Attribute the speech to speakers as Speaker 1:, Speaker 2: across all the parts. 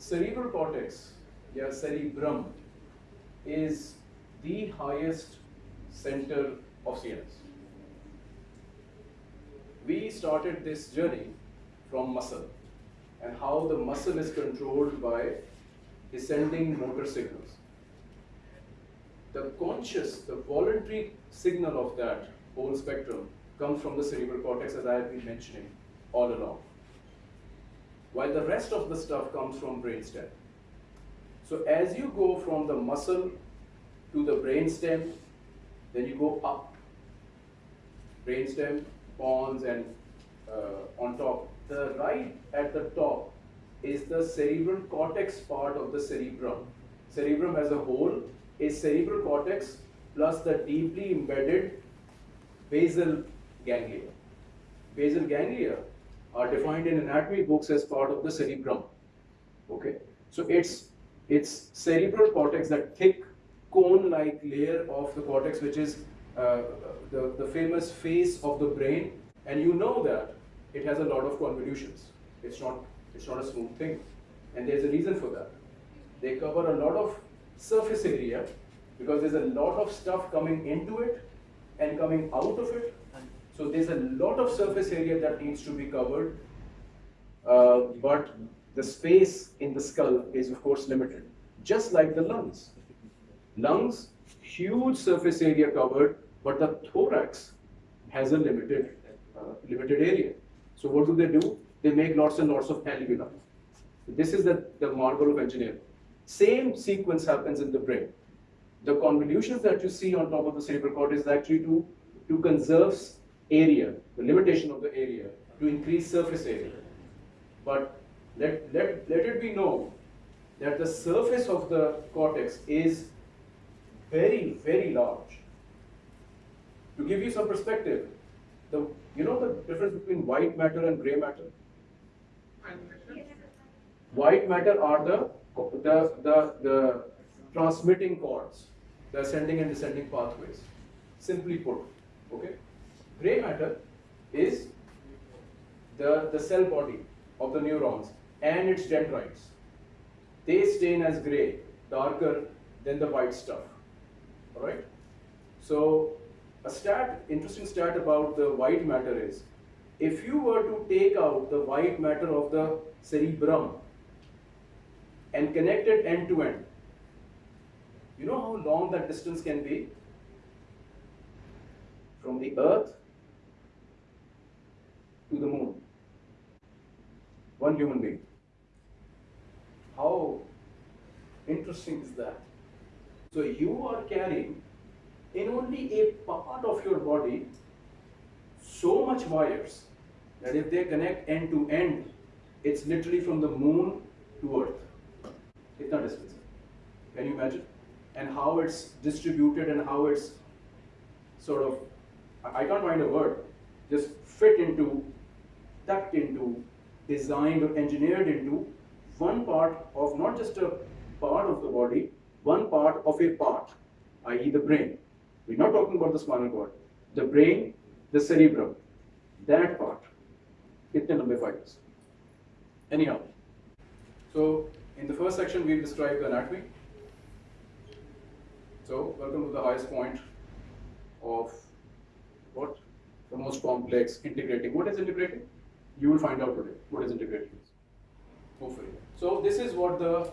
Speaker 1: cerebral cortex, yeah, cerebrum, is the highest center of CNS. We started this journey from muscle and how the muscle is controlled by descending motor signals. The conscious, the voluntary signal of that whole spectrum comes from the cerebral cortex as I have been mentioning all along. While the rest of the stuff comes from brainstem. So as you go from the muscle to the brainstem, then you go up. Brainstem, pons, and uh, on top. The right at the top is the cerebral cortex part of the cerebrum. Cerebrum as a whole is cerebral cortex plus the deeply embedded basal ganglia. Basal ganglia are defined in anatomy books as part of the cerebrum. Okay, so it's it's cerebral cortex, that thick cone-like layer of the cortex, which is uh, the, the famous face of the brain, and you know that it has a lot of convolutions. It's not, it's not a smooth thing. And there's a reason for that. They cover a lot of surface area because there's a lot of stuff coming into it and coming out of it. So there's a lot of surface area that needs to be covered. Uh, but the space in the skull is of course limited, just like the lungs. Lungs, huge surface area covered, but the thorax has a limited, uh, limited area. So what do they do? They make lots and lots of alveoli. This is the, the marvel of engineering. Same sequence happens in the brain. The convolutions that you see on top of the cerebral cortex is actually to, to conserve area, the limitation of the area, to increase surface area. But let, let, let it be known that the surface of the cortex is very, very large. To give you some perspective, the, you know the difference between white matter and gray matter? White matter are the, the, the, the transmitting cords, the ascending and descending pathways, simply put, okay? Gray matter is the, the cell body of the neurons and its dendrites. They stain as gray, darker than the white stuff, all right? So a stat, interesting stat about the white matter is, if you were to take out the white matter of the cerebrum and connect it end to end, you know how long that distance can be? From the earth to the moon. One human being. How interesting is that? So you are carrying in only a part of your body so much wires that if they connect end to end, it's literally from the moon to earth. It's not distance. Can you imagine? And how it's distributed and how it's sort of, I can't find a word, just fit into, tucked into, designed or engineered into one part of not just a part of the body, one part of a part, i.e. the brain. We're not talking about the spinal cord. The brain, the cerebrum, that part. Kitne lambe fibers. Anyhow, so in the first section we'll describe the anatomy. So welcome to the highest point of what? The most complex integrating. What is integrating? You will find out today what is integrating. Hopefully. So this is what the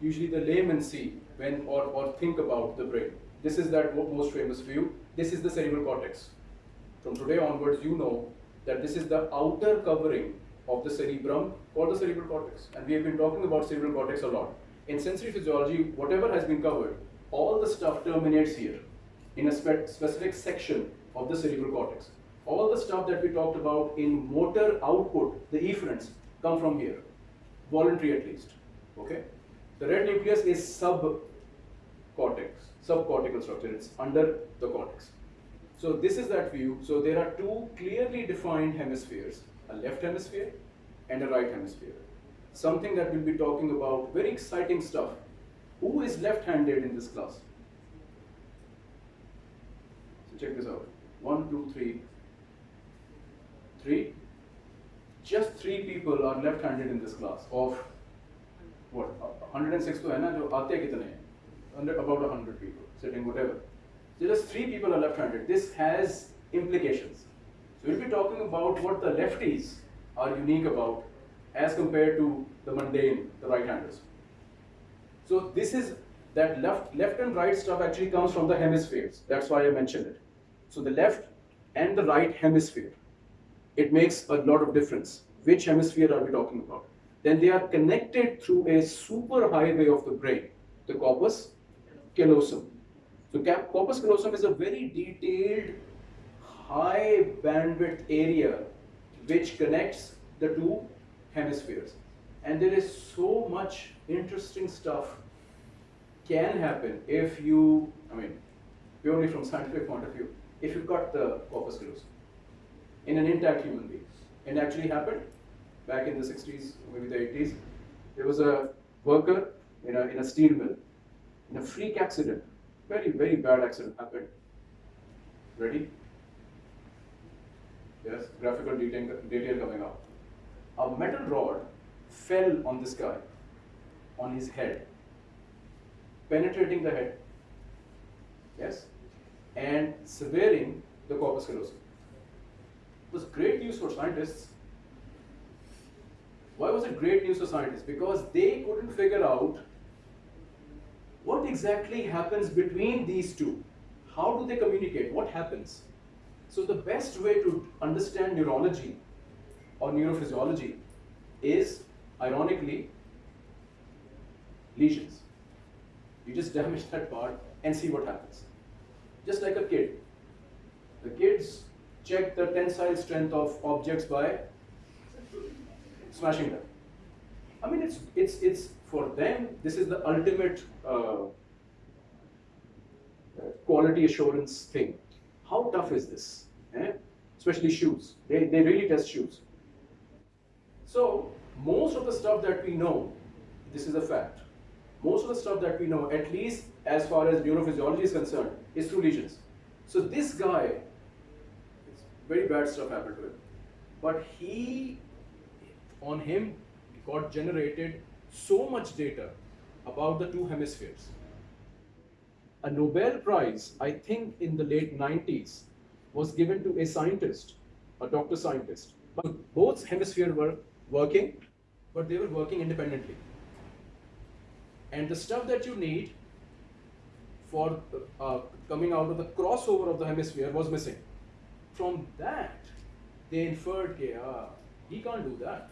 Speaker 1: usually the laymen see when or, or think about the brain. This is that most famous view. This is the cerebral cortex. From today onwards, you know that this is the outer covering of the cerebrum or the cerebral cortex. And we have been talking about cerebral cortex a lot. In sensory physiology, whatever has been covered, all the stuff terminates here in a spe specific section of the cerebral cortex. All the stuff that we talked about in motor output, the efferents, come from here, voluntary at least. Okay? The red nucleus is subcortex, subcortical structure. It's under the cortex. So this is that view. So there are two clearly defined hemispheres, a left hemisphere and a right hemisphere. Something that we'll be talking about, very exciting stuff. Who is left-handed in this class? So check this out. One, two, three. Three? Just three people are left-handed in this class of what? 106 to na, jo about 100 people sitting whatever. So just three people are left-handed. This has implications. So we'll be talking about what the lefties are unique about as compared to the mundane, the right-handers. So this is that left, left and right stuff actually comes from the hemispheres. That's why I mentioned it. So the left and the right hemisphere it makes a lot of difference which hemisphere are we talking about then they are connected through a super highway of the brain the corpus callosum. So corpus callosum is a very detailed, high bandwidth area which connects the two hemispheres. And there is so much interesting stuff can happen if you, I mean, purely from scientific point of view, if you cut the corpus callosum in an intact human being. It actually happened back in the 60s, maybe the 80s. There was a worker in a, in a steel mill in a freak accident. Very, very bad accident happened. Ready? Yes, graphical detail, detail coming up. A metal rod fell on this guy, on his head, penetrating the head. Yes, and severing the corpus callosum. Was great news for scientists. Why was it great news for scientists? Because they couldn't figure out what exactly happens between these two? How do they communicate? What happens? So, the best way to understand neurology or neurophysiology is, ironically, lesions. You just damage that part and see what happens. Just like a kid. The kids check the tensile strength of objects by smashing them. I mean, it's it's it's for them. This is the ultimate uh, quality assurance thing. How tough is this? eh? Especially shoes. They they really test shoes. So most of the stuff that we know, this is a fact. Most of the stuff that we know, at least as far as neurophysiology is concerned, is through lesions. So this guy, very bad stuff happened to him, but he, on him, got generated so much data about the two hemispheres. A Nobel Prize, I think in the late 90s, was given to a scientist, a doctor scientist. But both hemispheres were working, but they were working independently. And the stuff that you need for uh, coming out of the crossover of the hemisphere was missing. From that, they inferred that ah, he can't do that.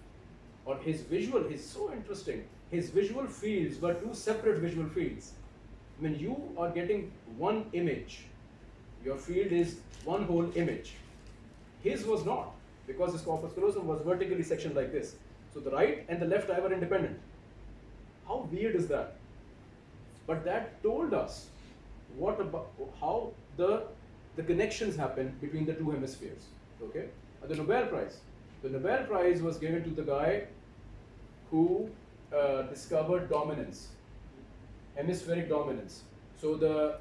Speaker 1: Or his visual is so interesting. His visual fields were two separate visual fields. When you are getting one image, your field is one whole image. His was not, because his corpus callosum was vertically sectioned like this. So the right and the left eye were independent. How weird is that? But that told us what about how the the connections happen between the two hemispheres. Okay, the Nobel Prize. The Nobel Prize was given to the guy who uh, discovered dominance, hemispheric dominance. So the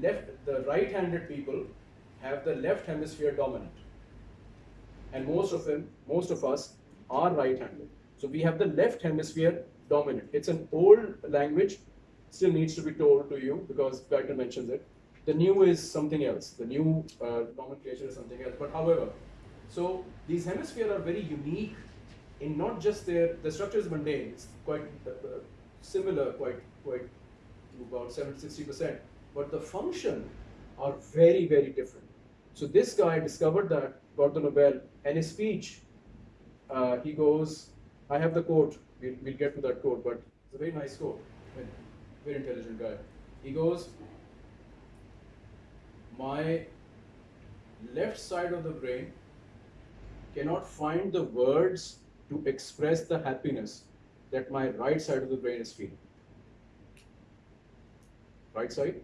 Speaker 1: left, the right-handed people have the left hemisphere dominant, and most of them, most of us, are right-handed. So we have the left hemisphere dominant. It's an old language, still needs to be told to you because Guyton mentions it. The new is something else. The new uh, nomenclature is something else. But however, so these hemispheres are very unique in not just their the structure is mundane. It's quite uh, uh, similar, quite quite to about 70 60 percent, but the function are very very different. So this guy discovered that, got the Nobel, and his speech, uh, he goes, I have the quote. We'll, we'll get to that quote, but it's a very nice quote. Very intelligent guy. He goes, my left side of the brain cannot find the words to express the happiness that my right side of the brain is feeling. Right side,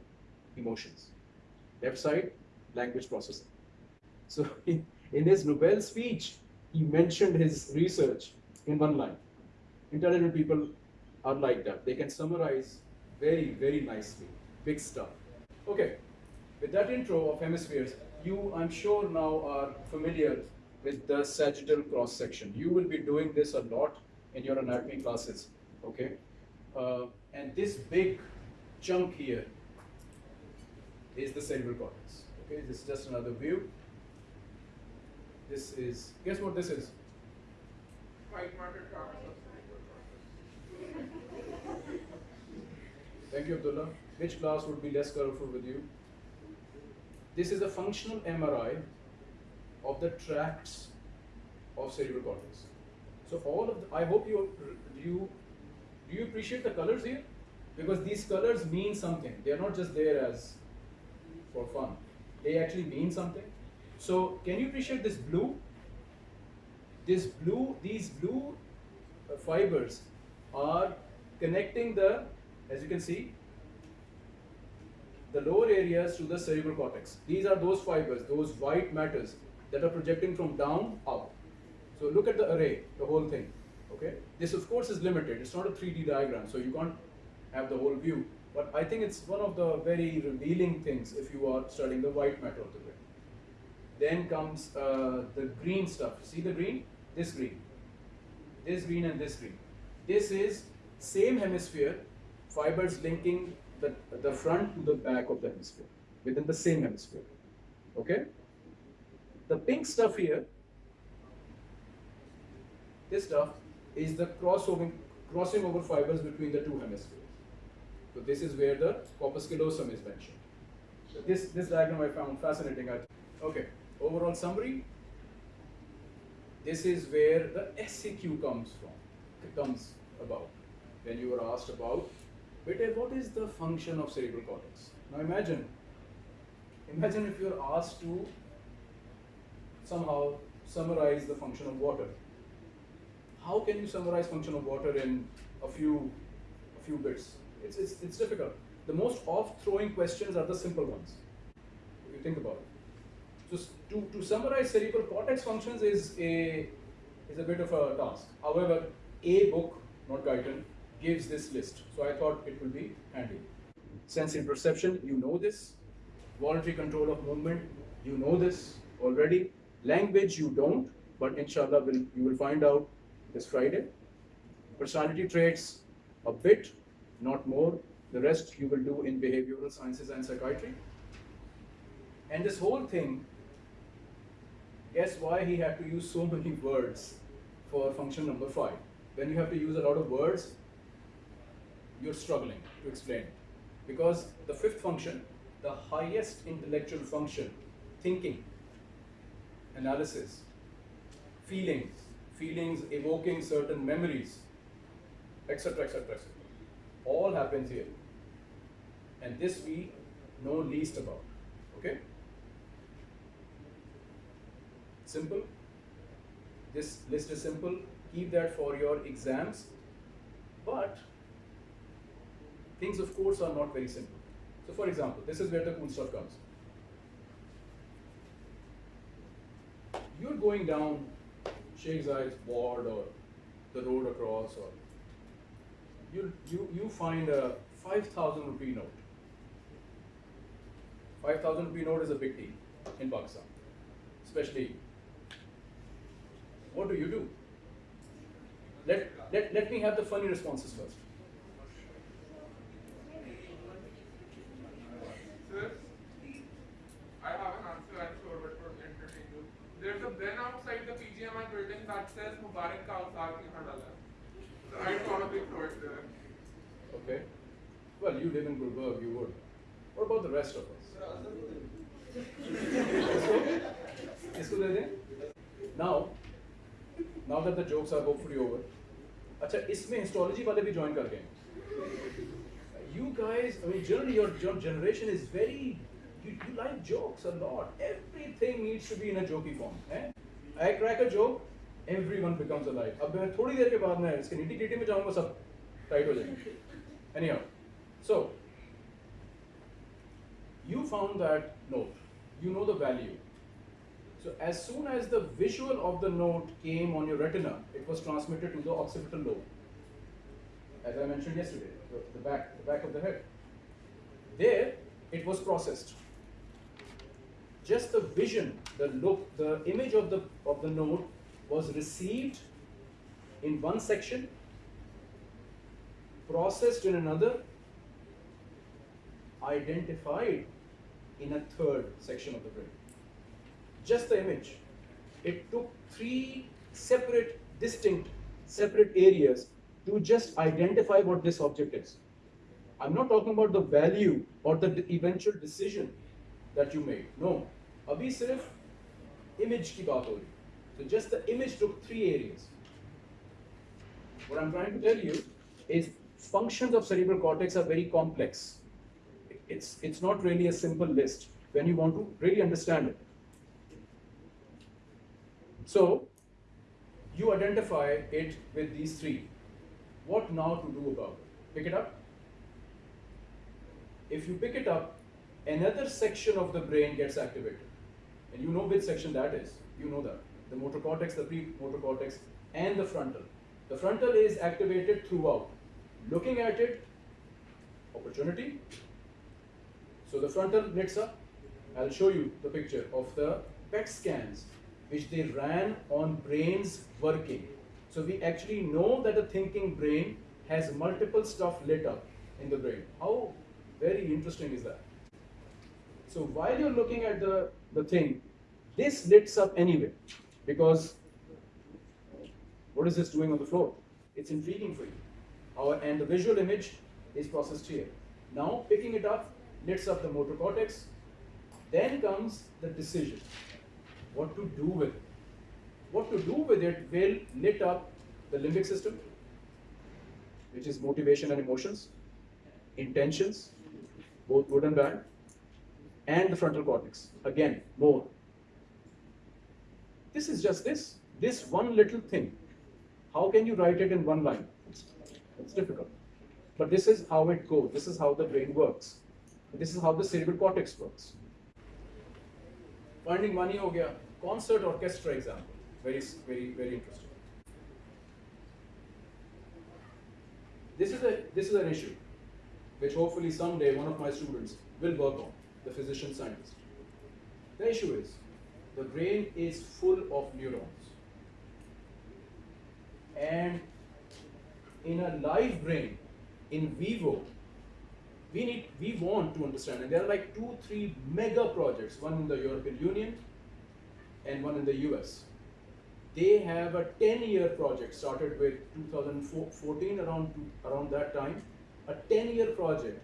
Speaker 1: emotions. Left side, language processing. So in, his Nobel speech, he mentioned his research in one line. Intelligent people are like that. They can summarize very, very nicely. Big stuff. Okay, with that intro of hemispheres, you, I'm sure, now are familiar with the sagittal cross section. You will be doing this a lot in your anatomy classes. Okay, Uh, and this big chunk here is the cerebral cortex. Okay, this is just another view. This is, guess what this is?
Speaker 2: White matter tracks of
Speaker 1: Thank you, Abdullah. Which class would be less colorful with you? This is a functional MRI of the tracts of cerebral cortex. So all of the, I hope you you do you appreciate the colors here? Because these colors mean something. They are not just there as for fun. They actually mean something. So can you appreciate this blue? This blue, these blue uh, fibers are connecting the, as you can see, the lower areas to the cerebral cortex. These are those fibers, those white matters that are projecting from down up. So look at the array, the whole thing. Okay, this of course is limited. It's not a 3D diagram, so you can't have the whole view. But I think it's one of the very revealing things if you are studying the white matter of the brain. Then comes uh, the green stuff. See the green? This green, this green, and this green. This is same hemisphere, fibers linking the, the front to the back of the hemisphere within the same hemisphere. Okay? The pink stuff here, this stuff is the crossing over fibers between the two hemispheres. So this is where the corpus callosum is mentioned. So this, this diagram I found fascinating. Okay, overall summary. This is where the SEQ comes from, it comes about. When you were asked about, Bete, what is the function of cerebral cortex? Now imagine, imagine if you're asked to somehow summarize the function of water. How can you summarize function of water in a few, a few bits? It's, it's, it's difficult. The most off-throwing questions are the simple ones, if you think about it. So to, to summarize cerebral cortex functions is a, is a bit of a task. However, a book, not Guyton, gives this list. So I thought it would be handy. Sensory perception, you know this. Voluntary control of movement, you know this already. Language, you don't, but inshallah will, you will find out this Friday. Personality traits, a bit, not more. The rest you will do in behavioral sciences and psychiatry. And this whole thing, guess why he had to use so many words for function number five? When you have to use a lot of words, you're struggling to explain. Because the fifth function, the highest intellectual function, thinking, analysis, feelings, feelings evoking certain memories, etc., etc., etc. All happens here. And this we know least about. Okay? Simple. This list is simple. Keep that for your exams. But things, of course, are not very simple. So, for example, this is where the cool stuff comes. You're going down Sheikh Zayed's ward or the road across, or you, you, you find a 5,000 rupee note. 5,000 rupee note is a big deal in Pakistan, especially. What do you do? Let, let, let me have the funny responses first.
Speaker 2: Sir, I have an answer, I'm sure, but for entertain you. There's a bin outside the PGMI building that says Mubarak ka utar ke hadala. So I probably throw it there.
Speaker 1: Okay. Well, you live in Gulberg, you would. What about the rest of us? इसको दे दें? Now, now that the jokes are hopefully over, अच्छा इसमें histology वाले भी join कर गए You guys, I mean, generally your, your generation is very, you, you like jokes a lot. Everything needs to be in a jokey form. Eh? I crack a joke, everyone becomes alive. अब मैं थोड़ी देर के बाद मैं इसके नीति TT में जाऊंगा सब टाइट हो जाएंगे. Anyhow, so you found that note, you know the value. So as soon as the visual of the note came on your retina, it was transmitted to the occipital lobe. As I mentioned yesterday, the, the back, the back of the head. There, it was processed. Just the vision, the look, the image of the of the note was received in one section, processed in another, identified in a third section of the brain. Just the image. It took three separate, distinct, separate areas to just identify what this object is. I'm not talking about the value or the eventual decision that you made. No. Abhi sirf image ki baat ho rahi. So just the image took three areas. What I'm trying to tell you is functions of cerebral cortex are very complex. It's, it's not really a simple list when you want to really understand it. So, you identify it with these three. What now to do about it? Pick it up. If you pick it up, another section of the brain gets activated. And you know which section that is. You know that. The motor cortex, the premotor cortex, and the frontal. The frontal is activated throughout. Looking at it, opportunity. So the frontal lights up. I'll show you the picture of the PET scans which they ran on brains working. So we actually know that a thinking brain has multiple stuff lit up in the brain. How very interesting is that? So while you're looking at the, the thing, this lights up anyway because what is this doing on the floor? It's intriguing for you. Our, and the visual image is processed here. Now picking it up lights up the motor cortex. Then comes the decision. What to do with it. What to do with it will lit up the limbic system, which is motivation and emotions, intentions, both good and bad, and the frontal cortex. Again, more. This is just this, this one little thing. How can you write it in one line? It's difficult. But this is how it goes. This is how the brain works. This is how the cerebral cortex works. Finding money oh, ho gaya. Concert orchestra example. Very, very, very interesting. This is, a, this is an issue which hopefully someday one of my students will work on, the physician scientist. The issue is the brain is full of neurons, and in a live brain, in vivo, we need we want to understand. And there are like two three mega projects one in the european union and one in the us they have a 10 year project started with 2014 around around that time. A 10 year project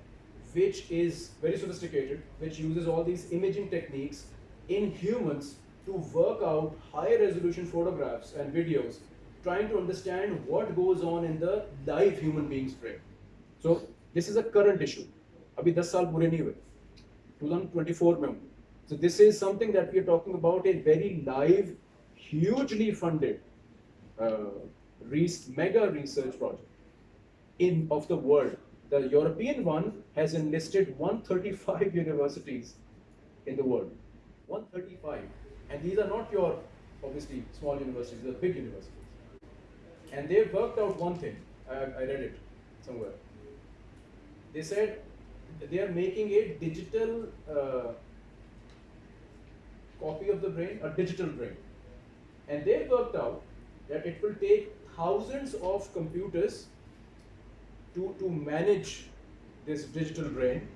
Speaker 1: which is very sophisticated which uses all these imaging techniques in humans to work out high resolution photographs and videos trying to understand what goes on in the live human being's brain so this is a current issue अभी 10 साल पूरे नहीं हुए 2024 में हूँ so this is something that we are talking about a very live hugely funded uh, res- mega research project in of the world the european one has enlisted 135 universities in the world 135 and these are not your obviously small universities they're big universities and they've worked out one thing I, I read it somewhere they said they are making a digital uh, copy of the brain, a digital brain. And they worked out that it will take thousands of computers to, to manage this digital brain.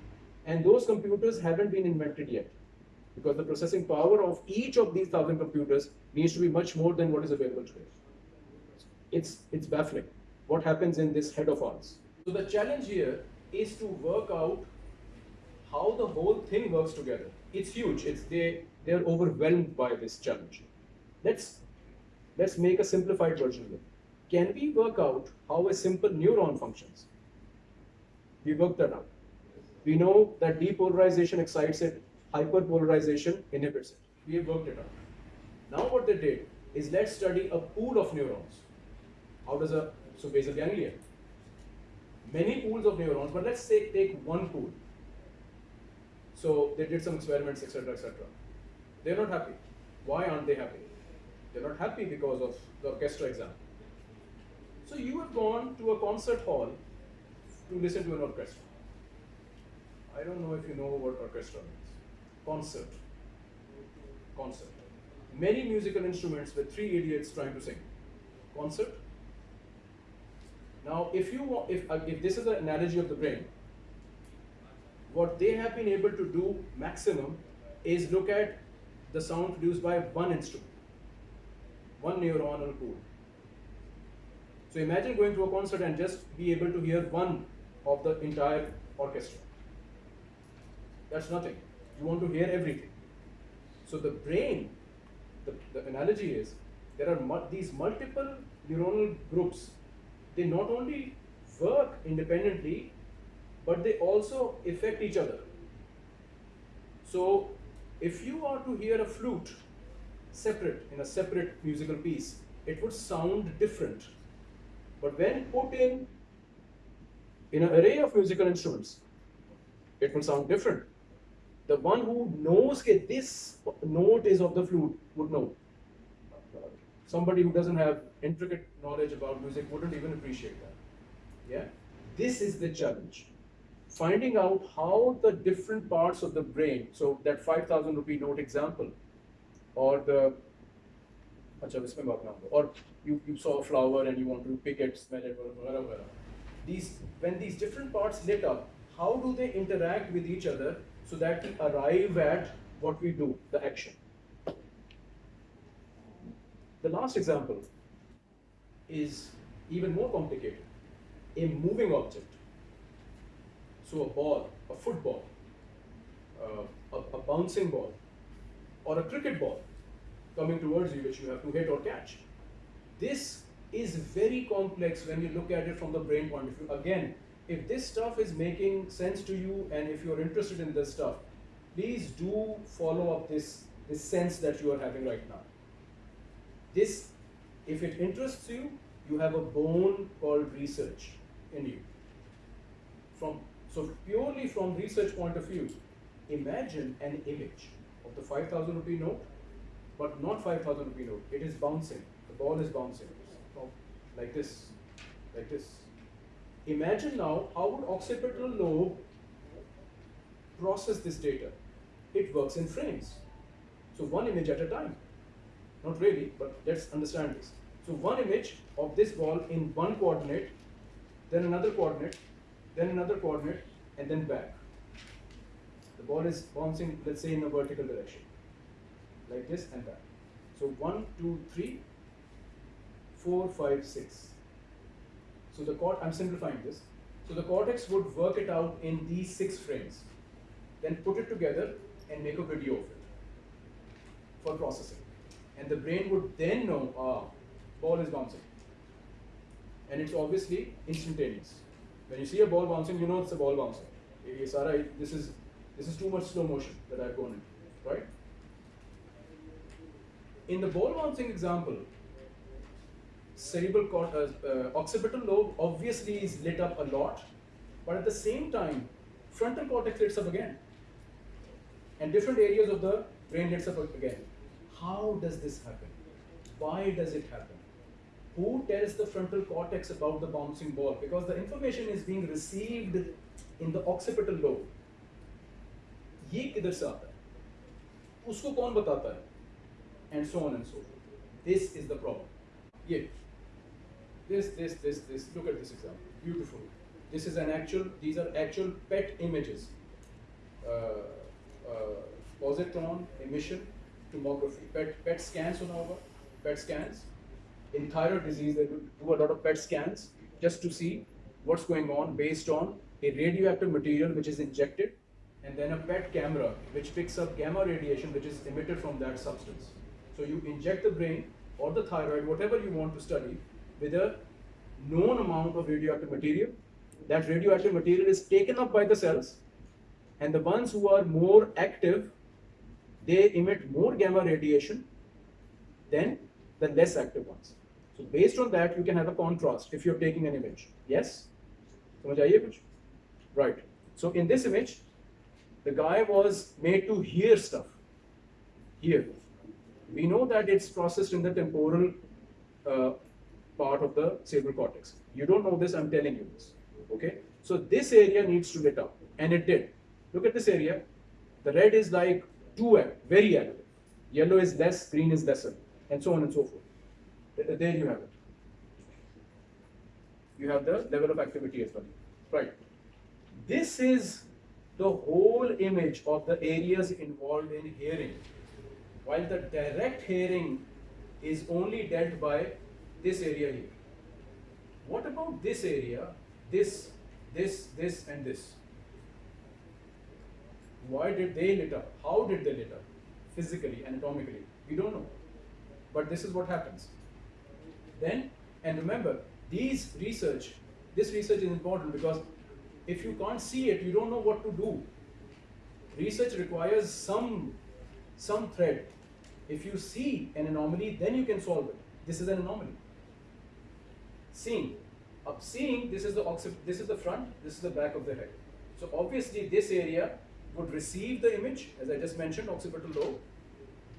Speaker 1: And those computers haven't been invented yet. Because the processing power of each of these thousand computers needs to be much more than what is available today. It's, it's baffling what happens in this head of ours. So the challenge here is to work out how the whole thing works together. It's huge. It's they they're overwhelmed by this challenge. Let's let's make a simplified version of it. Can we work out how a simple neuron functions? We worked that out. We know that depolarization excites it, hyperpolarization inhibits it. We have worked it out. Now what they did is let's study a pool of neurons. How does a so basal ganglia? Many pools of neurons, but let's say take one pool. So they did some experiments, etc., etc. They're not happy. Why aren't they happy? They're not happy because of the orchestra exam. So you have gone to a concert hall to listen to an orchestra. I don't know if you know what orchestra means. Concert. Concert. Many musical instruments with three idiots trying to sing. Concert. Now, if you want, if, uh, if this is an analogy of the brain, what they have been able to do maximum is look at the sound produced by one instrument, one neuronal pool. So imagine going to a concert and just be able to hear one of the entire orchestra. That's nothing. You want to hear everything. So the brain, the, the analogy is there are mu- these multiple neuronal groups. They not only work independently, but they also affect each other. So if you are to hear a flute separate in a separate musical piece, it would sound different. But when put in in an array of musical instruments, it will sound different. The one who knows that this note is of the flute would know. Somebody who doesn't have intricate knowledge about music wouldn't even appreciate that. Yeah? This is the challenge. Finding out how the different parts of the brain, so that 5000 rupee note example, or the अच्छा इसमें बात ना हो or you, you saw a flower and you want to pick it, smell it, whatever, whatever. These when these different parts lit up, how do they interact with each other so that we arrive at what we do, the action? The last example is even more complicated. A moving object. So a ball, a football, uh, a, a bouncing ball, or a cricket ball coming towards you which you have to hit or catch. This is very complex when you look at it from the brain point of view. Again, if this stuff is making sense to you and if you're interested in this stuff, please do follow up this, this sense that you are having right now. This, if it interests you, you have a bone called research in you. From so purely from research point of view, imagine an image of the 5,000 rupee note, but not 5,000 rupee note. It is bouncing. The ball is bouncing like this, like this. Imagine now how would occipital lobe process this data? It works in frames. So one image at a time. Not really, but let's understand this. So one image of this ball in one coordinate, then another coordinate, then another coordinate, and then back. The ball is bouncing, let's say, in a vertical direction, like this and that. So one, two, three, four, five, six. So the cort, I'm simplifying this. So the cortex would work it out in these six frames, then put it together and make a video of it for processing. And the brain would then know, ah, ball is bouncing. And it's obviously instantaneous. When you see a ball bouncing, you know it's a ball bouncing. Eh, Sara, this is this is too much slow motion that I've gone into, right? In the ball bouncing example, cerebral cort- uh, uh, occipital lobe obviously is lit up a lot, but at the same time, frontal cortex lights up again, and different areas of the brain lights up again. How does this happen? Why does it happen? Who tells the frontal cortex about the bouncing ball? Because the information is being received in the occipital lobe. ये किधर से आता है उसको कौन बताता है and so on and so forth this is the problem ये this this this this look at this example. Beautiful. This is an actual these are actual PET images. Uh, uh, positron emission tomography. PET PET scans on over PET scans. In thyroid disease they do a lot of PET scans just to see what's going on based on a radioactive material which is injected and then a PET camera which picks up gamma radiation which is emitted from that substance. So you inject the brain or the thyroid, whatever you want to study, with a known amount of radioactive material. That radioactive material is taken up by the cells and the ones who are more active, they emit more gamma radiation than the less active ones. So based on that, you can have a contrast if you're taking an image. Yes? Right. So in this image, the guy was made to hear stuff. Here, We know that it's processed in the temporal uh, part of the cerebral cortex. You don't know this, I'm telling you this. Okay? So this area needs to lit up, and it did. Look at this area. The red is like too active, very active. Yellow is less, green is lesser, and so on and so forth. There you have it. you have the level of activity as well. Right. This is the whole image of the areas involved in hearing. While the direct hearing is only dealt by this area here. What about this area, this, this, this and this? Why did they lit up? How did they lit up? Physically, anatomically, we don't know. But this is what happens. Then, and remember, these research, this research is important because if you can't see it, you don't know what to do. Research requires some, some thread. If you see an anomaly, then you can solve it. This is an anomaly. Seeing. Up seeing, this is the this is the front, this is the back of the head. So obviously this area would receive the image, as I just mentioned, occipital lobe.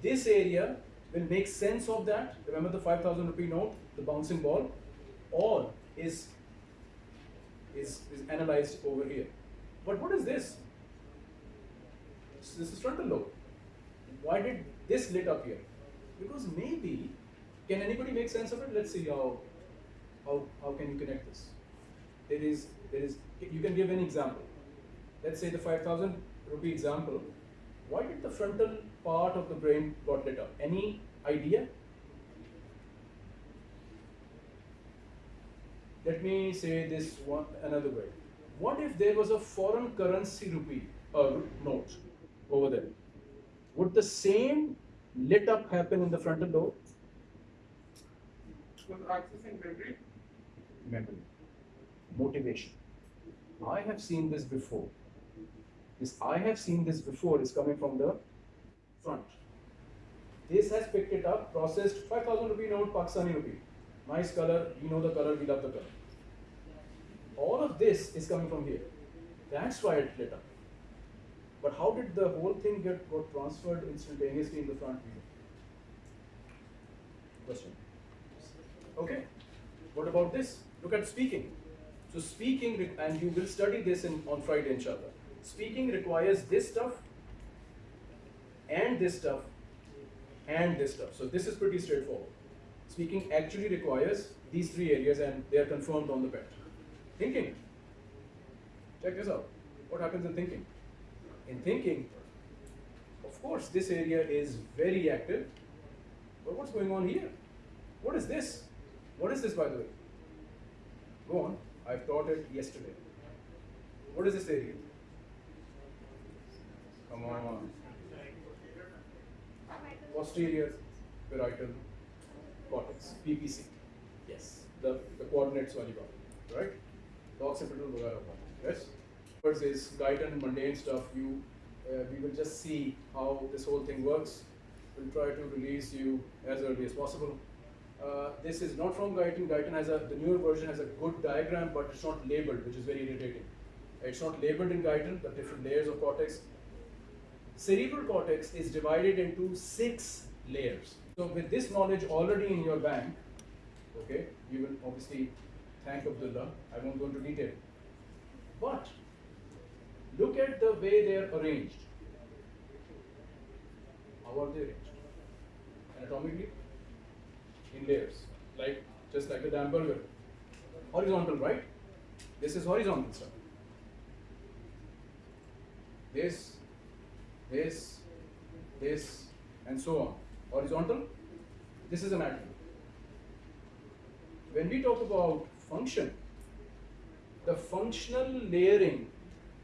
Speaker 1: This area will make sense of that. Remember the 5000 rupee note, the bouncing ball? All is, is, is analyzed over here. But what is this? So this is frontal lobe. Why did this lit up here? Because maybe, can anybody make sense of it? Let's see how, how, how can you connect this? There is, there is, you can give an example. Let's say the 5000 rupee example. Why did the frontal part of the brain got lit up? Any idea? Let me say this one another way. What if there was a foreign currency rupee uh, note over there? Would the same lit up happen in the frontal lobe?
Speaker 2: Was accessing memory.
Speaker 1: Memory. Motivation. I have seen this before. This I have seen this before is coming from the front. This has picked it up, processed 5000 rupee note, Pakistani rupee. Nice color, you know the color, we love the color. All of this is coming from here. That's why it lit up. But how did the whole thing get got transferred instantaneously in the front view? Question. Okay. What about this? Look at speaking. So speaking, and you will study this in, on Friday, inshallah. Speaking requires this stuff, and this stuff, and this stuff. So this is pretty straightforward. Speaking actually requires these three areas, and they are confirmed on the PET. Thinking. Check this out. What happens in thinking? In thinking, of course, this area is very active. But what's going on here? What is this? What is this, by the way? Go on. I've taught it yesterday. What is this area? Come on. Posterior parietal cortex, PPC. Yes. The, the coordinates Valibaba, right? The occipital lobe. yes? First is guidance, mundane stuff. You, uh, we will just see how this whole thing works. We'll try to release you as early as possible. Uh, this is not from Guyton. Guyton has a, the newer version has a good diagram, but it's not labeled, which is very irritating. It's not labeled in Guyton, the different layers of cortex. Cerebral cortex is divided into six layers. So with this knowledge already in your bank, okay, you will obviously thank Abdullah. I won't go into detail. But look at the way they are arranged. How are they arranged? Anatomically? In layers. Like just like a damn burger. Horizontal, right? This is horizontal stuff. This, this, this, and so on. Horizontal, this is anatomy. When we talk about function, the functional layering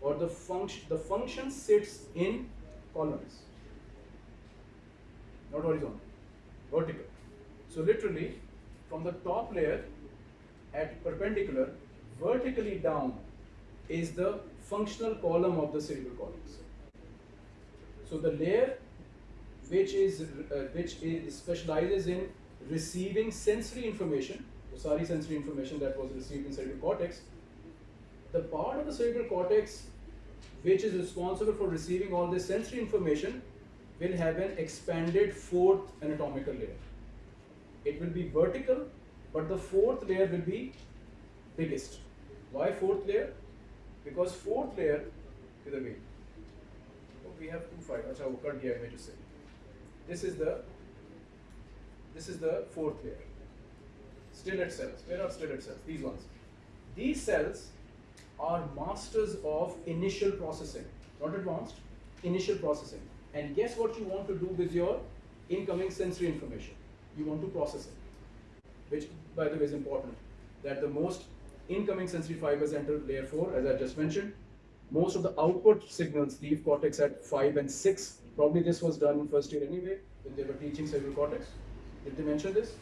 Speaker 1: or the function the function sits in columns, not horizontal, vertical. So literally, from the top layer at perpendicular, vertically down is the functional column of the cerebral cortex. So the layer which is uh, which is specializes in receiving sensory information, sorry sensory information that was received in cerebral cortex, the part of the cerebral cortex which is responsible for receiving all this sensory information will have an expanded fourth anatomical layer It will be vertical, but the fourth layer will be biggest. Why fourth layer? Because fourth layer, इधर गई. Oh, we have two five. अच्छा वो cut गया image से. This is the this is the fourth layer. Stellate cells. Where are stellate cells? These ones. these cells are masters of initial processing, not advanced, initial processing. And guess what you want to do with your incoming sensory information? You want to process it, which by the way is important. That the most incoming sensory fibers enter layer 4, as I just mentioned. Most of the output signals leave cortex at 5 and 6. Probably this was done in first year anyway, when they were teaching cerebral cortex. Did they mention this?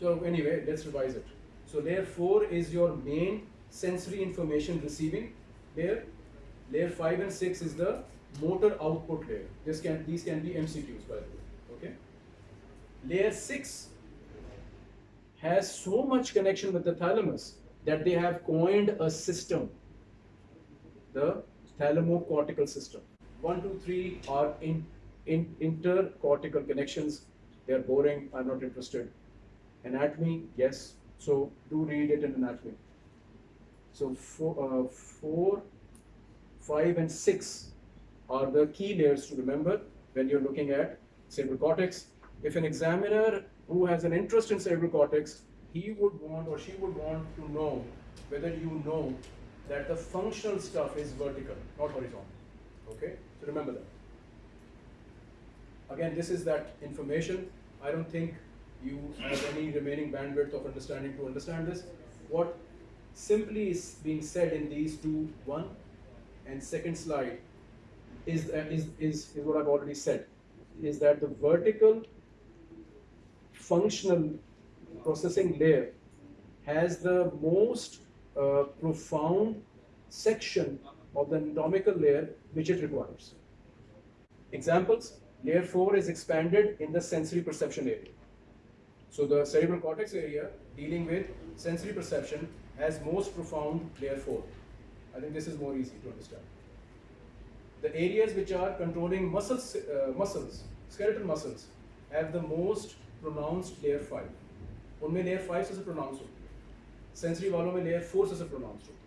Speaker 1: So anyway, let's revise it. So layer 4 is your main sensory information receiving layer. Layer 5 and 6 is the motor output layer. This can these can be MCQs by the way. Okay. Layer 6 has so much connection with the thalamus that they have coined a system, the thalamocortical system. One, two, three are in, in intercortical connections. They're boring. I'm not interested. Anatomy, yes. So do read it in anatomy. So four, uh, four, five, and six are the key layers to remember when you're looking at cerebral cortex. If an examiner who has an interest in cerebral cortex, he would want or she would want to know whether you know that the functional stuff is vertical, not horizontal. Okay, so remember that. Again, this is that information. I don't think you have any remaining bandwidth of understanding to understand this. What simply is being said in these two, one and second slide, is, uh, is, is, is what I've already said, is that the vertical functional processing layer has the most uh, profound section of the anatomical layer which it requires. Examples, layer 4 is expanded in the sensory perception area. So the cerebral cortex area dealing with sensory perception has most profound layer 4. I think this is more easy to understand. The areas which are controlling muscles, uh, muscles, skeletal muscles, have the most pronounced layer 5. उनमें layer 5 सबसे pronounced होती है sensory वालों में layer 4 सबसे pronounced होती है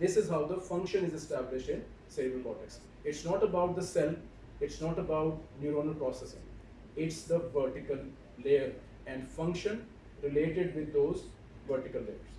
Speaker 1: this is how the function is established in cerebral cortex it's not about the cell it's not about neuronal processing it's the vertical layer and function related with those vertical layers